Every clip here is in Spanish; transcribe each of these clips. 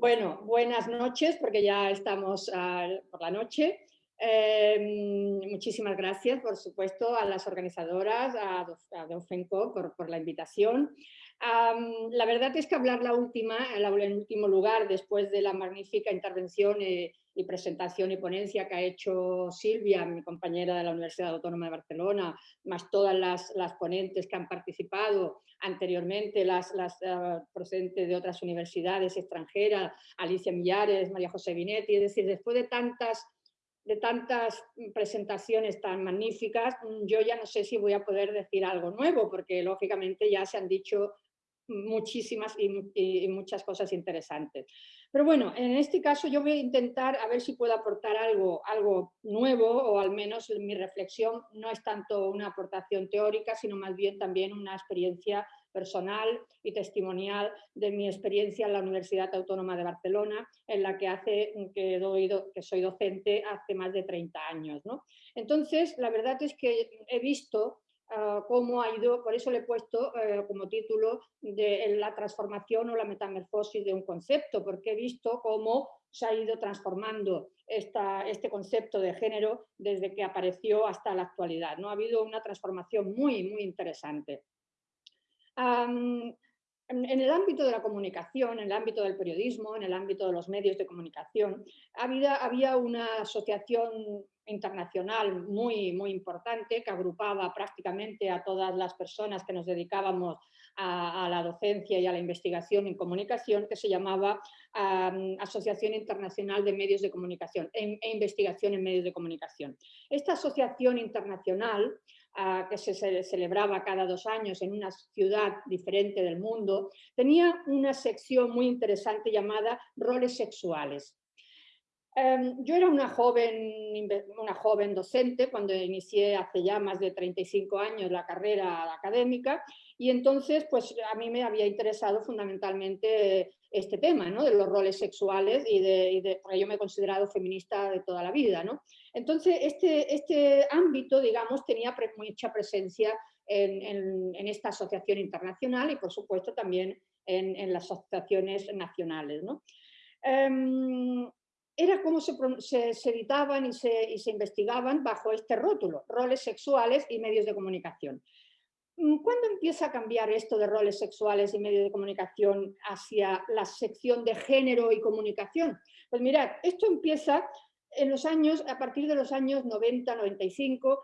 Bueno, buenas noches, porque ya estamos uh, por la noche. Eh, muchísimas gracias, por supuesto, a las organizadoras, a, a Dofenco por, la invitación. La verdad es que hablar la última, en último lugar, después de la magnífica intervención eh, y presentación y ponencia que ha hecho Silvia, mi compañera de la Universidad Autónoma de Barcelona, más todas las, las ponentes que han participado anteriormente, las, las uh, procedentes de otras universidades extranjeras, Alicia Millares, María José Vinetti, es decir, después de tantas de tantas presentaciones tan magníficas, yo ya no sé si voy a poder decir algo nuevo, porque lógicamente ya se han dicho muchísimas y, y, muchas cosas interesantes. Pero bueno, en este caso yo voy a intentar a ver si puedo aportar algo, algo nuevo o al menos mi reflexión no es tanto una aportación teórica, sino más bien también una experiencia personal y testimonial de mi experiencia en la Universidad Autónoma de Barcelona, en la que, hace, que, soy docente hace más de 30 años. ¿no? Entonces, la verdad es que he visto Uh, cómo ha ido, por eso le he puesto uh, como título de la transformación o la metamorfosis de un concepto, porque he visto cómo se ha ido transformando esta, este concepto de género desde que apareció hasta la actualidad. ¿no? Ha habido una transformación muy, muy interesante. Um, en el ámbito de la comunicación, en el ámbito del periodismo, en el ámbito de los medios de comunicación, había, había una asociación internacional muy, muy importante que agrupaba prácticamente a todas las personas que nos dedicábamos a, la docencia y a la investigación en comunicación, que se llamaba Asociación Internacional de Medios de Comunicación e, e Investigación en Medios de Comunicación. Esta asociación internacional que se celebraba cada dos años en una ciudad diferente del mundo, tenía una sección muy interesante llamada roles sexuales. Em, yo era una joven, una joven docente cuando inicié hace ya más de 35 años la carrera académica y entonces pues a mí me había interesado fundamentalmente este tema ¿no? de los roles sexuales y de, y de, yo me he considerado feminista de toda la vida. ¿no? Entonces este, este ámbito digamos tenía mucha presencia en, en, esta asociación internacional y por supuesto también en, las asociaciones nacionales. ¿no? Um, era se, se editaban y se, y se, investigaban bajo este rótulo, roles sexuales y medios de comunicación. Mm, ¿Cuándo empieza a cambiar esto de roles sexuales y medios de comunicación hacia la sección de género y comunicación? Pues mirad, esto empieza en los años, a partir de los años 90, 95,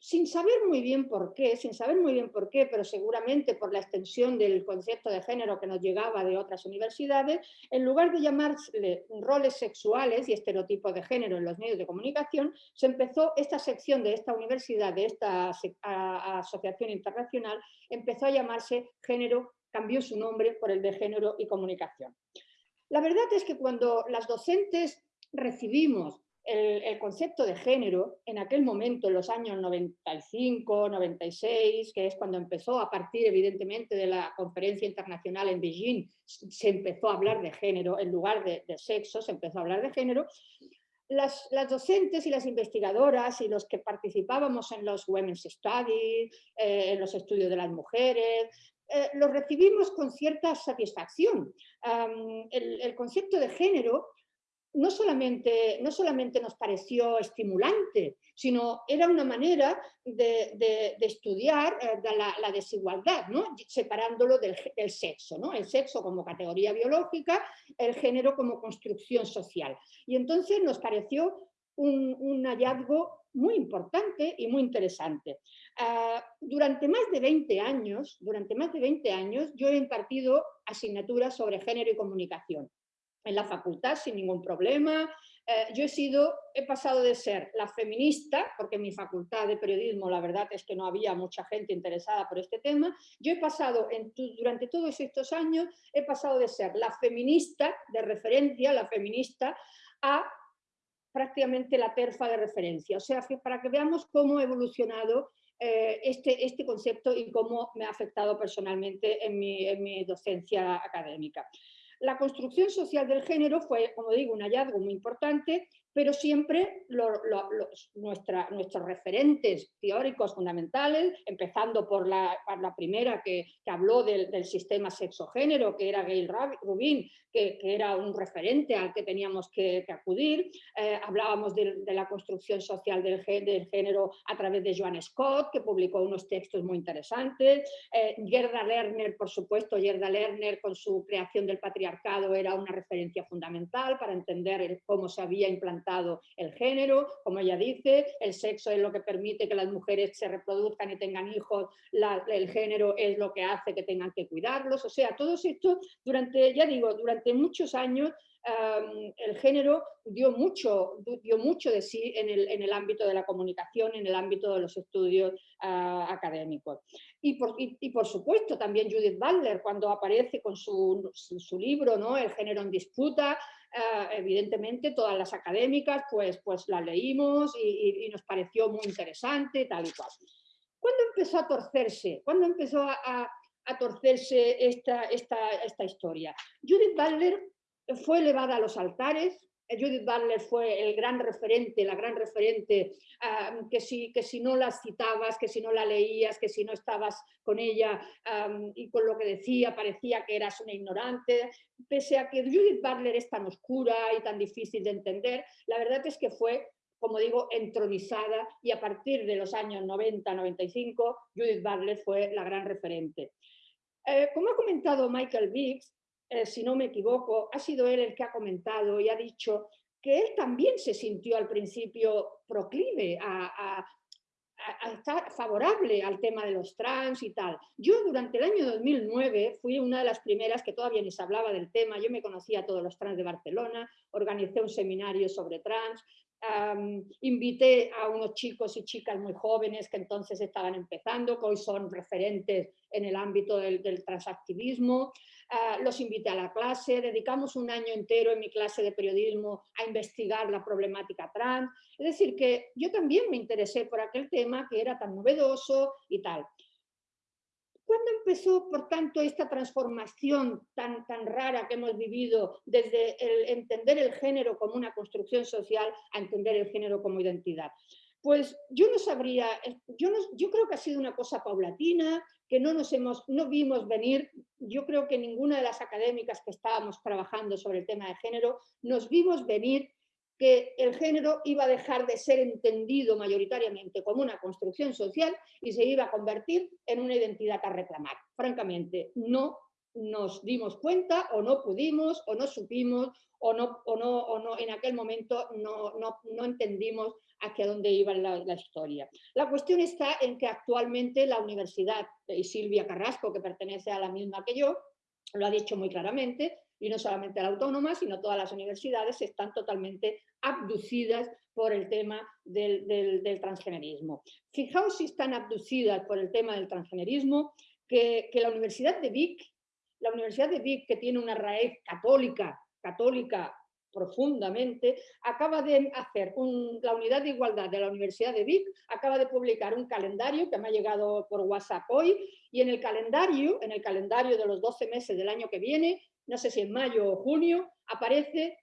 sin saber muy bien por qué, sin saber muy bien por qué, pero seguramente por la extensión del concepto de género que nos llegaba de otras universidades, en lugar de llamarle roles sexuales y estereotipos de género en los medios de comunicación, se empezó esta sección de esta universidad, de esta asociación internacional, empezó a llamarse género, cambió su nombre por el de género y comunicación. La verdad es que cuando las docentes recibimos el, el, concepto de género en aquel momento, en los años 95, 96, que es cuando empezó, a partir evidentemente de la conferencia internacional en Beijing, se empezó a hablar de género, en lugar de, de sexo, se empezó a hablar de género, las, las, docentes y las investigadoras y los que participábamos en los Women's Studies, eh, en los estudios de las mujeres, eh, lo recibimos con cierta satisfacción. Um, el, el, concepto de género no solamente, no solamente nos pareció estimulante, sino era una manera de, de, estudiar eh, la, desigualdad, ¿no? separándolo del, sexo, ¿no? el sexo como categoría biológica, el género como construcción social. Y entonces nos pareció un, un hallazgo muy importante y muy interesante. Uh, durante más de 20 años, durante más de 20 años, yo he impartido asignaturas sobre género y comunicación en la facultad sin ningún problema. Eh, yo he sido, he pasado de ser la feminista, porque en mi facultad de periodismo la verdad es que no había mucha gente interesada por este tema, yo he pasado durante todos estos años, he pasado de ser la feminista de referencia, la feminista, a prácticamente la terfa de referencia. O sea, para que veamos cómo ha evolucionado eh, este, este concepto y cómo me ha afectado personalmente en mi, en mi docencia académica. La construcción social del género fue, como digo, un hallazgo muy importante pero siempre nuestros referentes teóricos fundamentales, empezando por la, primera que, habló del, sistema sexo-género, que era Gail Rubin, que, era un referente al que teníamos que, acudir. Eh, hablábamos de, la construcción social del, género a través de Joan Scott, que publicó unos textos muy interesantes. Eh, Gerda Lerner, por supuesto, Gerda Lerner con su creación del patriarcado era una referencia fundamental para entender cómo se había implantado el género, como ella dice, el sexo es lo que permite que las mujeres se reproduzcan y tengan hijos, el género es lo que hace que tengan que cuidarlos, o sea, todo esto durante, ya digo, durante muchos años el género dio mucho, dio mucho de sí en el, ámbito de la comunicación, en el ámbito de los estudios ah, académicos. Y por, por, supuesto también Judith Butler cuando aparece con su, su libro ¿no? El género en disputa, Ah, evidentemente todas las académicas pues, pues las leímos y, nos pareció muy interesante, tal y cual. ¿Cuándo empezó a torcerse? ¿Cuándo empezó a, torcerse esta, esta, esta historia? Judith Butler fue elevada a los altares, Judith Butler fue el gran referente, la gran referente, que, si, que si no la citabas, que si no la leías, que si no estabas con ella y con lo que decía parecía que eras una ignorante, pese a que Judith Butler es tan oscura y tan difícil de entender, la verdad es que fue como digo, entronizada y a partir de los años 90-95 Judith Butler fue la gran referente. Eh, como ha comentado Michael Biggs, eh, si no me equivoco, ha sido él el que ha comentado y ha dicho que él también se sintió al principio proclive a, estar favorable al tema de los trans y tal. Yo durante el año 2009 fui una de las primeras que todavía se hablaba del tema, yo me conocía a todos los trans de Barcelona, organicé un seminario sobre trans, invité a unos chicos y chicas muy jóvenes que entonces estaban empezando, que hoy son referentes en el ámbito del, transactivismo, ah, los invité a la clase, dedicamos un año entero en mi clase de periodismo a investigar la problemática trans, es decir, que yo también me interesé por aquel tema que era tan novedoso y tal. ¿Cuándo empezó, por tanto, esta transformación tan, tan rara que hemos vivido desde el entender el género como una construcción social a entender el género como identidad? Pues yo no sabría, yo, yo creo que ha sido una cosa paulatina, que no nos hemos, no vimos venir, yo creo que ninguna de las académicas que estábamos trabajando sobre el tema de género, nos vimos venir que el género iba a dejar de ser entendido mayoritariamente como una construcción social y se iba a convertir en una identidad a reclamar. Francamente, no nos dimos cuenta o no pudimos o no supimos o no, o no, o no en aquel momento no, no, no entendimos hacia dónde iba la, la, historia. La cuestión está en que actualmente la universidad, y Silvia Carrasco, que pertenece a la misma que yo, lo ha dicho muy claramente, y no solamente la autónoma, sino todas las universidades están totalmente abducidas por el tema del, transgenerismo. Fijaos si están abducidas por el tema del transgenerismo, que, la Universidad de Vic, la Universidad de Vic, que tiene una raíz católica, católica profundamente, acaba de hacer la unidad de igualdad de la Universidad de Vic, acaba de publicar un calendario que me ha llegado por WhatsApp hoy, y en el calendario, en el calendario de los 12 meses del año que viene, no sé si en mayo o junio, aparece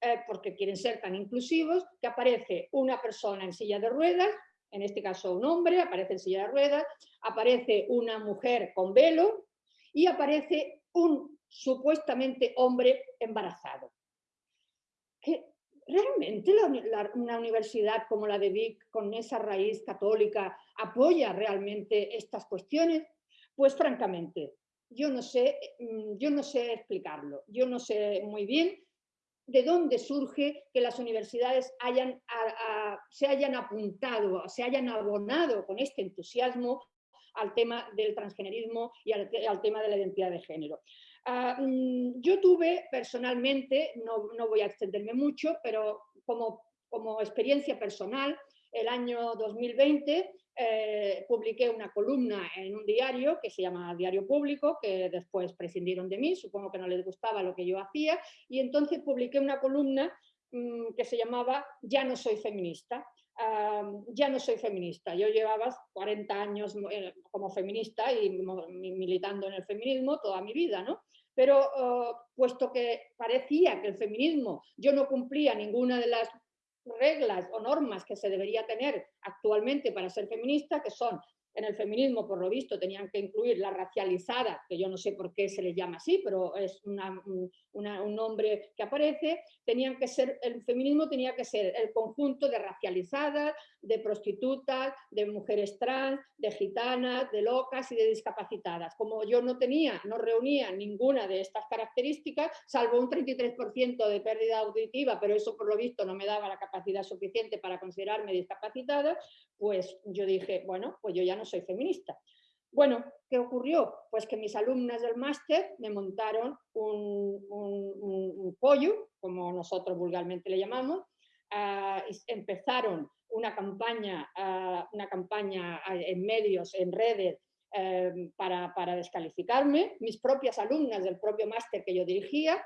eh, porque quieren ser tan inclusivos, que aparece una persona en silla de ruedas, en este caso un hombre, aparece en silla de ruedas, aparece una mujer con velo y aparece un supuestamente hombre embarazado. Que ¿Realmente una universidad como la de Vic, con esa raíz católica, apoya realmente estas cuestiones? Pues francamente, yo no sé, mm, yo no sé explicarlo, yo no sé muy bien de dónde surge que las universidades hayan, se hayan apuntado, se hayan abonado con este entusiasmo al tema del transgenerismo y al, tema de la identidad de género. Ah, mm, yo tuve personalmente, no, no, voy a extenderme mucho, pero como, como experiencia personal, el año 2020 eh, publiqué una columna en un diario que se llama Diario Público, que después prescindieron de mí, supongo que no les gustaba lo que yo hacía, y entonces publiqué una columna mm, que se llamaba Ya no soy feminista. ya no soy feminista. Yo llevaba 40 años eh, como feminista y militando en el feminismo toda mi vida, ¿no? Pero oh, puesto que parecía que el feminismo, yo no cumplía ninguna de las reglas o normas que se debería tener actualmente para ser feminista, que son en el feminismo, por lo visto, tenían que incluir la racializada, que yo no sé por qué se les llama así, pero es un nombre que aparece, tenían que ser, el feminismo tenía que ser el conjunto de racializadas, de prostitutas, de mujeres trans, de gitanas, de locas y de discapacitadas. Como yo no tenía, no reunía ninguna de estas características, salvo un 33% de pérdida auditiva, pero eso por lo visto no me daba la capacidad suficiente para considerarme discapacitada, pues yo dije, bueno, pues yo ya no soy feminista. Bueno, ¿qué ocurrió? Pues que mis alumnas del máster me montaron un, pollo, como nosotros vulgarmente le llamamos, ah, empezaron una campaña, ah, una campaña en medios, en redes, em, para, descalificarme, mis propias alumnas del propio máster que yo dirigía,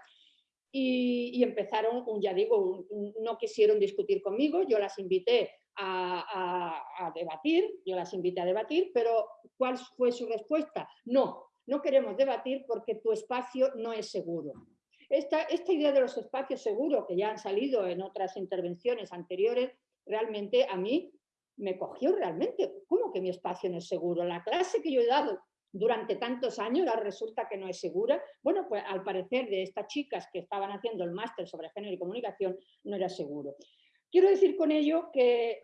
y, empezaron, ya digo, no quisieron discutir conmigo, yo las invité a, debatir, yo las invité a debatir, pero ¿cuál fue su respuesta? No, no queremos debatir porque tu espacio no es seguro. Esta, esta idea de los espacios seguros, que ya han salido en otras intervenciones anteriores, realmente a mí me cogió realmente. ¿Cómo que mi espacio no es seguro? La clase que yo he dado durante tantos años ahora resulta que no es segura. Bueno, pues al parecer de estas chicas que estaban haciendo el máster sobre género y comunicación no era seguro. Quiero decir con ello que,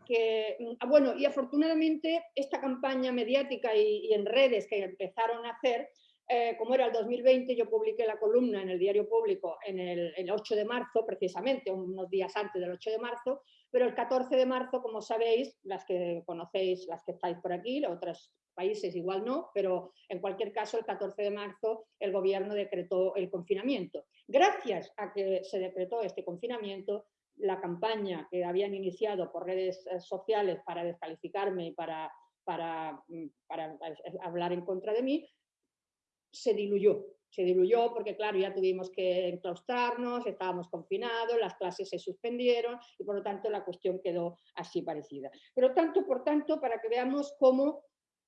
mm, bueno, y afortunadamente esta campaña mediática y, en redes que empezaron a hacer, eh, como era el 2020, yo publiqué la columna en el diario público en el, el, 8 de marzo, precisamente, unos días antes del 8 de marzo, pero el 14 de marzo, como sabéis, las que conocéis, las que estáis por aquí, otros países igual no, pero en cualquier caso el 14 de marzo el gobierno decretó el confinamiento. Gracias a que se decretó este confinamiento, la campaña que habían iniciado por redes eh, sociales para descalificarme y para, para, mm, para eh, hablar en contra de mí, se diluyó. Se diluyó porque, claro, ya tuvimos que enclaustrarnos, estábamos confinados, las clases se suspendieron y, por lo tanto, la cuestión quedó así parecida. Pero tanto por tanto, para que veamos cómo,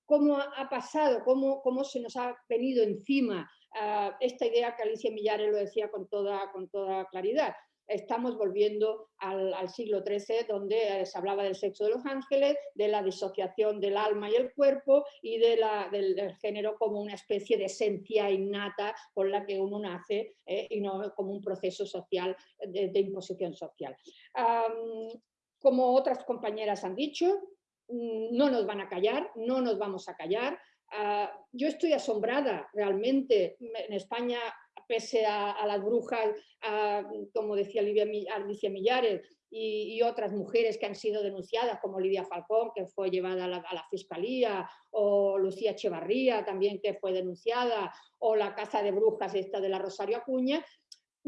cómo ha pasado, cómo, cómo se nos ha venido encima ah, esta idea que Alicia Millares lo decía con toda, con toda claridad estamos volviendo al, siglo XIII, donde eh, se hablaba del sexo de los ángeles, de la disociación del alma y el cuerpo y de la, del, género como una especie de esencia innata con la que uno nace eh, y no como un proceso social de, imposición social. como otras compañeras han dicho, no nos van a callar, no nos vamos a callar. Ah, yo estoy asombrada realmente. En España pese a, las brujas, como decía Alicia Millares, y, otras mujeres que han sido denunciadas, como Lidia Falcón, que fue llevada a la, Fiscalía, o Lucía Echevarría, también que fue denunciada, o la Casa de Brujas esta de la Rosario Acuña,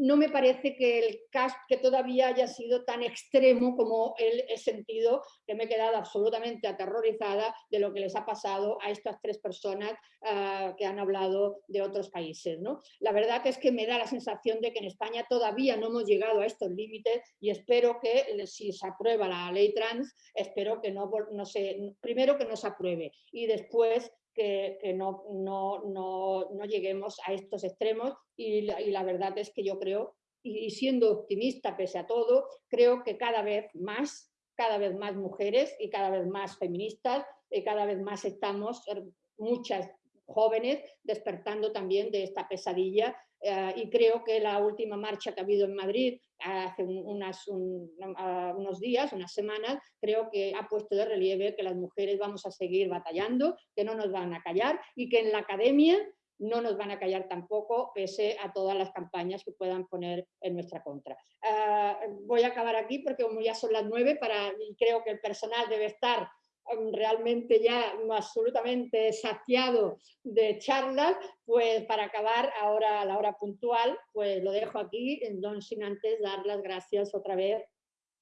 no me parece que el caso que todavía haya sido tan extremo como el, he sentido, que me he quedado absolutamente aterrorizada de lo que les ha pasado a estas tres personas ah, que han hablado de otros países. ¿no? La verdad es que me da la sensación de que en España todavía no hemos llegado a estos límites y espero que si se aprueba la ley trans, espero que no, no se, primero que no se apruebe y después que, no, no, lleguemos a estos extremos y la, verdad es que yo creo, y, siendo optimista pese a todo, creo que cada vez más, cada vez más mujeres y cada vez más feministas, y cada vez más estamos, er, muchas jóvenes, despertando también de esta pesadilla eh, y creo que la última marcha que ha habido en Madrid hace unas, unos días, unas semanas, creo que ha puesto de relieve que las mujeres vamos a seguir batallando, que no nos van a callar y que en la academia no nos van a callar tampoco, pese a todas las campañas que puedan poner en nuestra contra. Eh, voy a acabar aquí porque como ya son las nueve, para, y creo que el personal debe estar realmente ya absolutamente saciado de charlas, pues para acabar ahora a la hora puntual, pues lo dejo aquí, no sin antes dar las gracias otra vez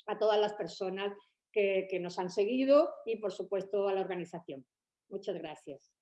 a todas las personas que, que nos han seguido y por supuesto a la organización. Muchas gracias.